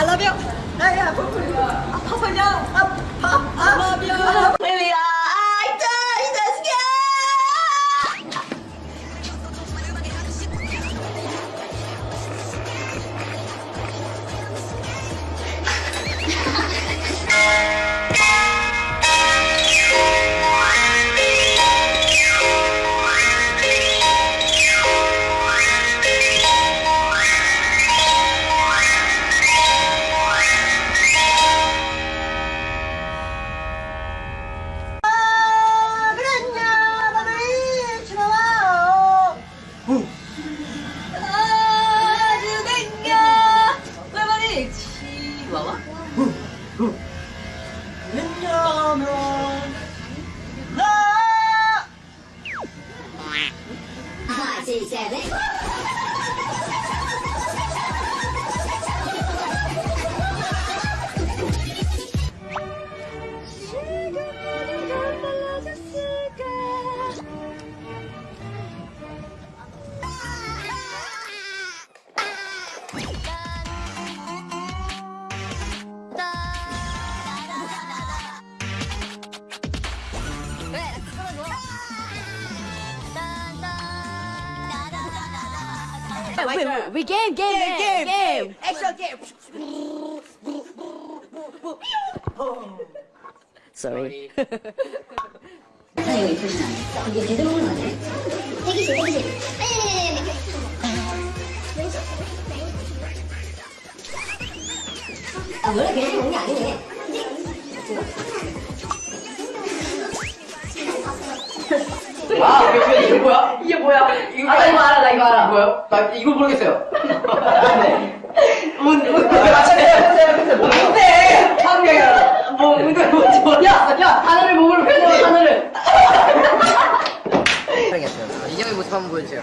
I love you. 나야 아파서냐? 아파. I love you. 왜냐면 나 5, 6, 7 that like we, that. We game, game, game, game, game. game. Extra game. Sorry. 선생님이 뭐야? 이거, 아, 나 이거 알아, 나 이거 알아. 뭐요? 나 이거 모르겠어요. 네. 문, 문, 맞춰요. 뭔데? 뭐, 뭔데, 뭔지 몰라. 야, 야, 하늘을 몸으로 하늘을. 촬영했어요. 이경의 모습 한번 보여주세요.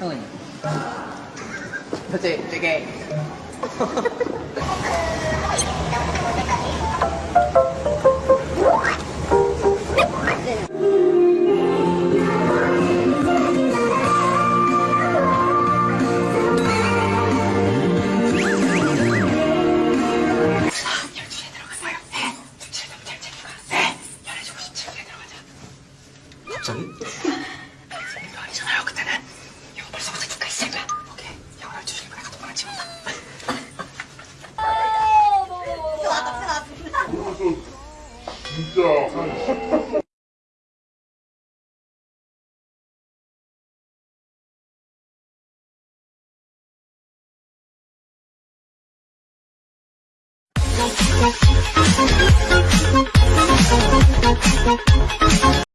형은요? 그치, 되게. 갑자기? 이거 아니잖아요 그때는 이거 벌써 어떻게까 이 새끼야. 오케이. 영어를 주시길 바라 가도 말안 집었다. 진짜